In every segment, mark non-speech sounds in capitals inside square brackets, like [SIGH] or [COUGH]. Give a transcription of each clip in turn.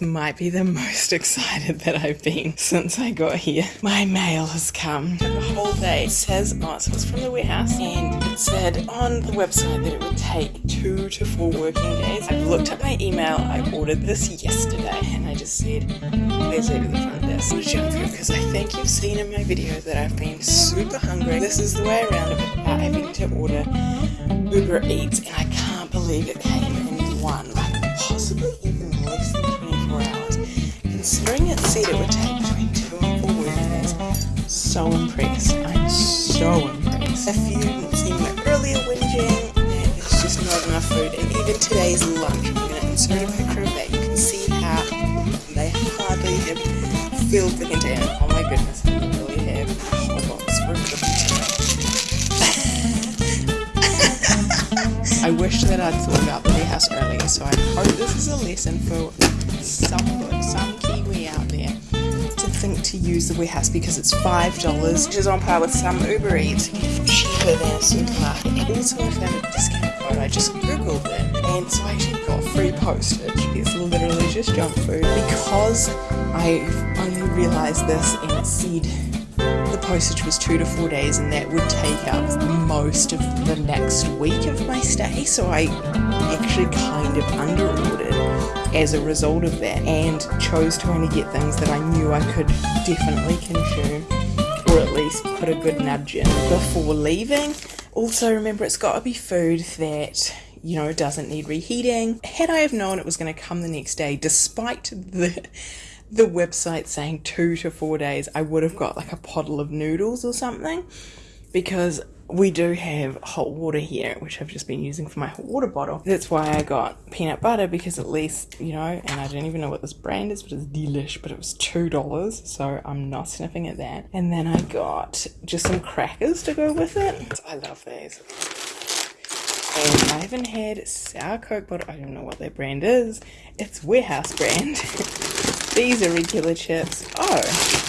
Might be the [LAUGHS] most excited that I've been since I got here. My mail has come. The whole day. It says, oh, so it's from the warehouse, and it said on the website that it would take two to four working days. I've looked at my email. I ordered this yesterday, and I just said, please leave it the front this. I'm because I think you've seen in my videos that I've been super hungry. This is the way around it without having to order Uber Eats, and I can't believe it came in one, like possibly Considering it said it would take between two and four working days, so impressed. I'm so impressed. If you didn't see my earlier whinging, it's just not enough food, and even today's lunch, I'm going to insert a picture of that. You can see how they hardly have filled the container. Oh my goodness, I really have box for [LAUGHS] I wish that I'd thought about the warehouse earlier, so I hope this is a lesson for some some Kiwi out there to think to use the warehouse because it's five dollars, which is on par with some Uber Eats, cheaper than a supermarket. And also, I found a discount code. I just googled it, and so I actually got free postage. It's literally just junk food because I only realised this and it said the postage was two to four days and that would take up most of the next week of my stay so I actually kind of under ordered as a result of that and chose to only get things that I knew I could definitely consume or at least put a good nudge in before leaving. Also remember it's got to be food that you know doesn't need reheating. Had I have known it was going to come the next day despite the the website saying two to four days, I would have got like a pottle of noodles or something because we do have hot water here, which I've just been using for my hot water bottle. That's why I got peanut butter because at least, you know, and I don't even know what this brand is, but it's delish, but it was $2, so I'm not sniffing at that. And then I got just some crackers to go with it. I love these. And I haven't had sour coke, but I don't know what their brand is. It's Warehouse brand. [LAUGHS] These are regular chips. Oh,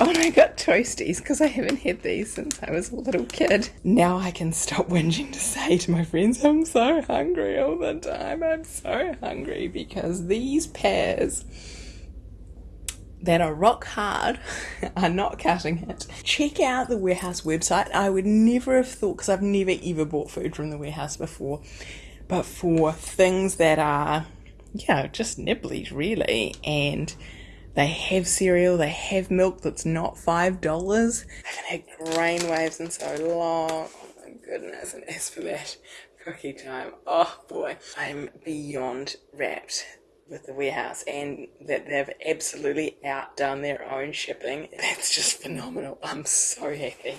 oh, and I got toasties because I haven't had these since I was a little kid. Now I can stop [LAUGHS] whinging to say to my friends, I'm so hungry all the time. I'm so hungry because these pears that are rock hard [LAUGHS] are not cutting it. Check out the warehouse website. I would never have thought, because I've never ever bought food from the warehouse before, but for things that are yeah, just nibblies really. And they have cereal, they have milk that's not five dollars. I haven't had grain waves in so long. Oh my goodness, and as for that cookie time, oh boy, I'm beyond rapt with the warehouse and that they've absolutely outdone their own shipping. That's just phenomenal. I'm so happy.